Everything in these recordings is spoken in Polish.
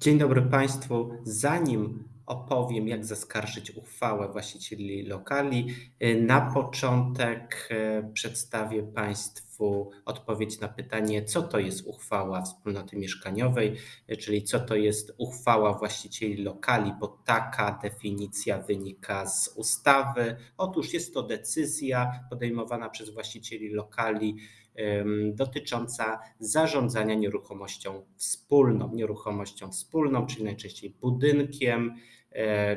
Dzień dobry Państwu. Zanim opowiem, jak zaskarżyć uchwałę właścicieli lokali, y, na początek y, przedstawię Państwu odpowiedź na pytanie, co to jest uchwała wspólnoty mieszkaniowej, y, czyli co to jest uchwała właścicieli lokali, bo taka definicja wynika z ustawy. Otóż jest to decyzja podejmowana przez właścicieli lokali dotycząca zarządzania nieruchomością wspólną. Nieruchomością wspólną, czyli najczęściej budynkiem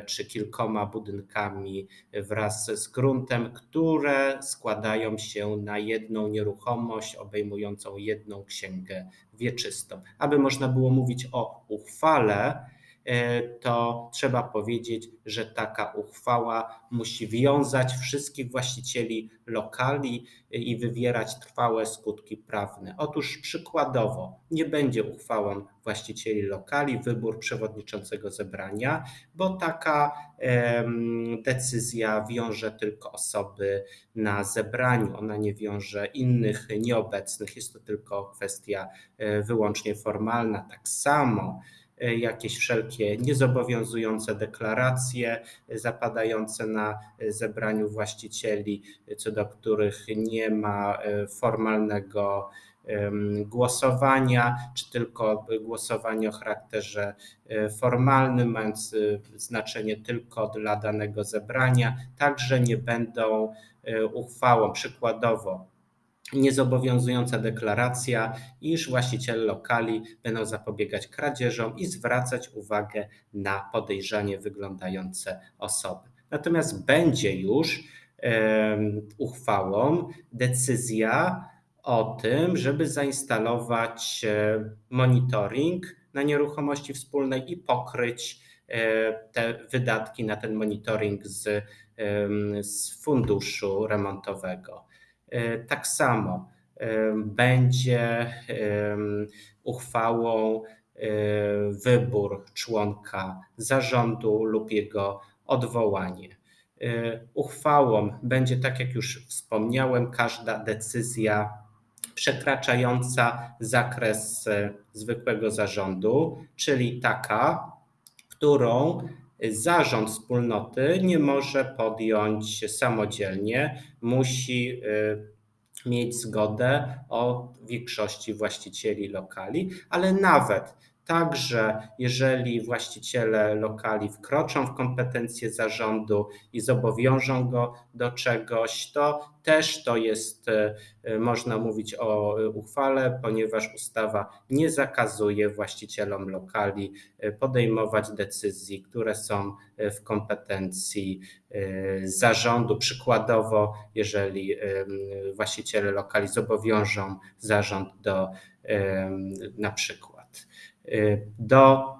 czy kilkoma budynkami wraz z gruntem, które składają się na jedną nieruchomość obejmującą jedną księgę wieczystą. Aby można było mówić o uchwale, E, to trzeba powiedzieć, że taka uchwała musi wiązać wszystkich właścicieli lokali i wywierać trwałe skutki prawne. Otóż przykładowo nie będzie uchwałą właścicieli lokali wybór przewodniczącego zebrania, bo taka decyzja wiąże tylko osoby na zebraniu, ona nie wiąże innych nieobecnych, jest to tylko kwestia e, wyłącznie formalna. Tak samo E, jakieś wszelkie niezobowiązujące deklaracje zapadające na zebraniu właścicieli, co do których nie ma e, formalnego głosowania, czy tylko głosowanie o charakterze e, formalnym, mając znaczenie tylko dla danego zebrania, także nie będą uchwałą. Przykładowo, niezobowiązująca deklaracja, iż właściciele lokali będą zapobiegać kradzieżom i zwracać uwagę na podejrzanie wyglądające osoby. Natomiast będzie już uchwałą decyzja o tym, żeby zainstalować e, monitoring na nieruchomości wspólnej i pokryć e, te wydatki na ten monitoring z, z funduszu remontowego. E, tak samo e, będzie uchwałą e, wybór członka zarządu lub jego odwołanie. Uchwałą będzie, tak jak już wspomniałem, każda decyzja przekraczająca zakres zwykłego zarządu, czyli taka, którą zarząd wspólnoty nie może podjąć samodzielnie, musi y, mieć zgodę od większości właścicieli lokali, ale nawet Także jeżeli właściciele lokali wkroczą w kompetencje zarządu i zobowiążą go do czegoś, to też to jest, e, można mówić o uchwale, ponieważ ustawa nie zakazuje właścicielom lokali e, podejmować decyzji, które są e, w kompetencji zarządu. Przykładowo, jeżeli właściciele lokali zobowiążą zarząd do na przykład do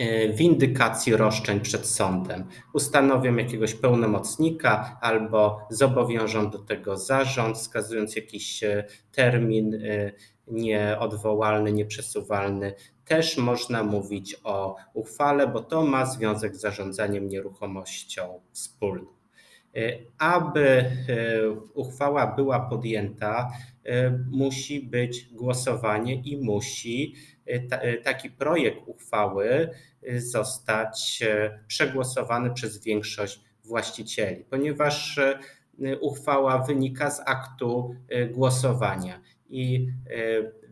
y, windykacji roszczeń przed sądem. Ustanowią jakiegoś pełnomocnika albo zobowiążą do tego zarząd, wskazując jakiś y, termin nieodwołalny, nieprzesuwalny. Też można mówić o uchwale, bo to ma związek z zarządzaniem nieruchomością wspólną. Aby uchwała była podjęta, musi być głosowanie i musi E, taki projekt uchwały e, zostać e, przegłosowany przez większość właścicieli, ponieważ uchwała wynika z aktu głosowania i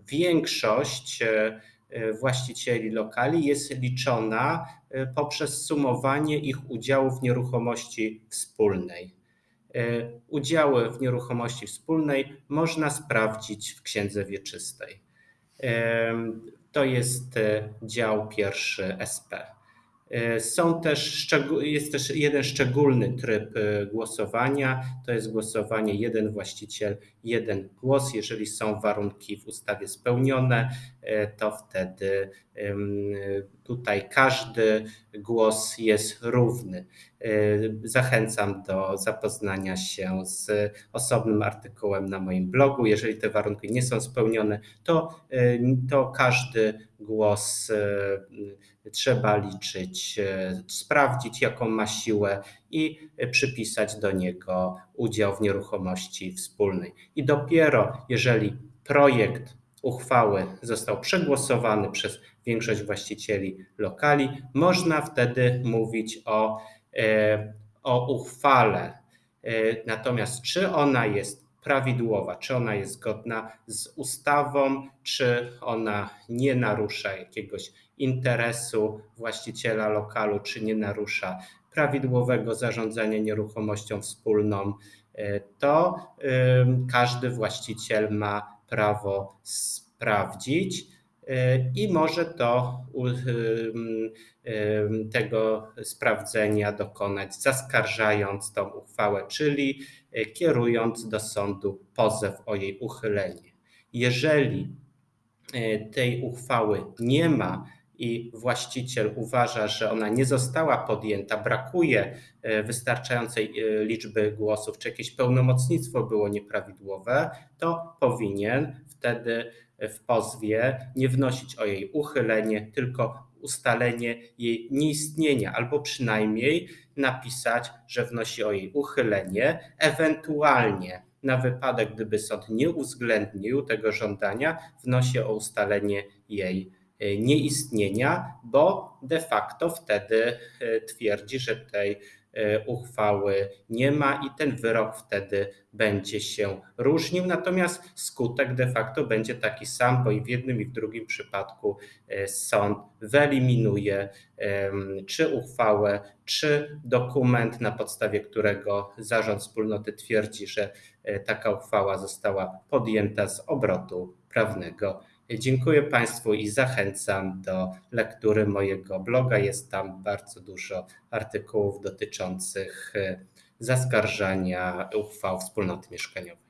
większość właścicieli lokali jest liczona poprzez sumowanie ich udziałów w nieruchomości wspólnej. Udziały w nieruchomości wspólnej można sprawdzić w księdze wieczystej. To jest e, dział pierwszy SP. E, są też, jest też jeden szczególny tryb e, głosowania. To jest głosowanie jeden właściciel, jeden głos. Jeżeli są warunki w ustawie spełnione, to wtedy tutaj każdy głos jest równy. Zachęcam do zapoznania się z osobnym artykułem na moim blogu. Jeżeli te warunki nie są spełnione, to, to każdy głos trzeba liczyć, sprawdzić, jaką ma siłę i przypisać do niego udział w nieruchomości wspólnej. I dopiero jeżeli projekt uchwały został przegłosowany przez większość właścicieli lokali, można wtedy mówić o, o uchwale. Natomiast czy ona jest prawidłowa, czy ona jest zgodna z ustawą, czy ona nie narusza jakiegoś interesu właściciela lokalu, czy nie narusza prawidłowego zarządzania nieruchomością wspólną, e, to każdy właściciel ma prawo sprawdzić e, i może to tego sprawdzenia dokonać zaskarżając tą uchwałę, czyli kierując do sądu pozew o jej uchylenie. Jeżeli tej uchwały nie ma, i właściciel uważa, że ona nie została podjęta, brakuje e, wystarczającej e, liczby głosów, czy jakieś pełnomocnictwo było nieprawidłowe, to powinien wtedy w pozwie nie wnosić o jej uchylenie, tylko ustalenie jej nieistnienia, albo przynajmniej napisać, że wnosi o jej uchylenie, ewentualnie na wypadek, gdyby sąd nie uwzględnił tego żądania, wnosi o ustalenie jej E, nieistnienia, bo de facto wtedy e, twierdzi, że tej e, uchwały nie ma i ten wyrok wtedy będzie się różnił. Natomiast skutek de facto będzie taki sam, bo i w jednym i w drugim przypadku sąd wyeliminuje czy uchwałę, czy dokument, na podstawie którego zarząd wspólnoty twierdzi, że taka uchwała została podjęta z obrotu prawnego. Dziękuję Państwu i zachęcam do lektury mojego bloga. Jest tam bardzo dużo artykułów dotyczących e, zaskarżania uchwał wspólnoty mieszkaniowej.